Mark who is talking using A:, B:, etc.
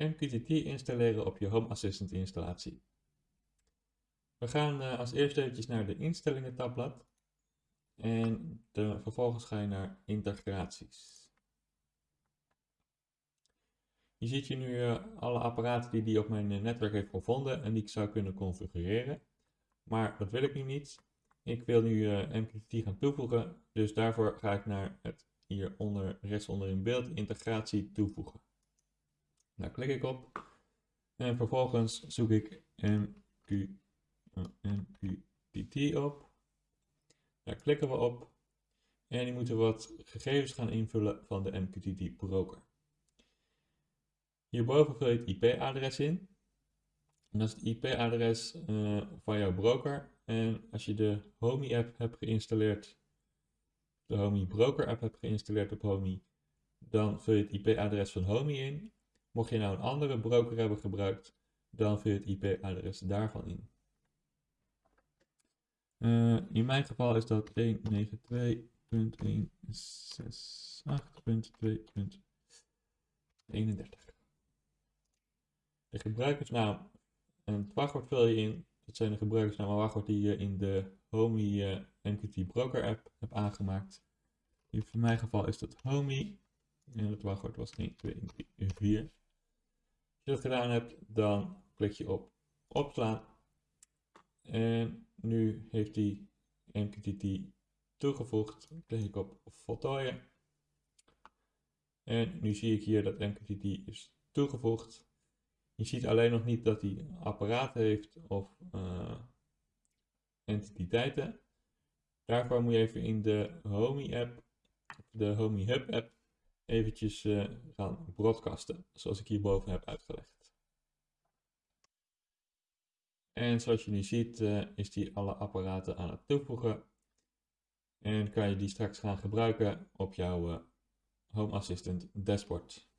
A: MQTT installeren op je Home Assistant installatie. We gaan uh, als eerste eventjes naar de instellingen tabblad en de, vervolgens ga je naar integraties. Je ziet hier nu uh, alle apparaten die die op mijn uh, netwerk heeft gevonden en die ik zou kunnen configureren. Maar dat wil ik nu niet. Ik wil nu MQTT gaan toevoegen, dus daarvoor ga ik naar het hieronder rechtsonder in beeld integratie toevoegen. Daar klik ik op en vervolgens zoek ik MQ, MQTT op. Daar klikken we op en die moeten wat gegevens gaan invullen van de MQTT broker. Hierboven vul je het IP-adres in. En dat is het IP-adres uh, van jouw broker. En als je de Homey app hebt geïnstalleerd, de Homey broker app hebt geïnstalleerd op Homey, dan vul je het IP-adres van Homey in. Mocht je nou een andere broker hebben gebruikt, dan vul je het IP-adres daarvan in. Uh, in mijn geval is dat 192.168.2.31. De gebruikersnaam en het wachtwoord vul je in. Dat zijn de gebruikersnaam en wachtwoord die je in de Homey uh, MQT Broker app hebt aangemaakt. In mijn geval is dat Homey. En het wachtwoord was 1, 2, 3, 4. Als je dat gedaan hebt, dan klik je op opslaan. En nu heeft hij MQTT toegevoegd. Klik ik op voltooien. En nu zie ik hier dat MQTT is toegevoegd. Je ziet alleen nog niet dat hij apparaten heeft of uh, entiteiten. Daarvoor moet je even in de Homey app, de Homey Hub app, eventjes uh, gaan broadcasten, zoals ik hierboven heb uitgelegd. En zoals je nu ziet uh, is die alle apparaten aan het toevoegen. En kan je die straks gaan gebruiken op jouw uh, Home Assistant dashboard.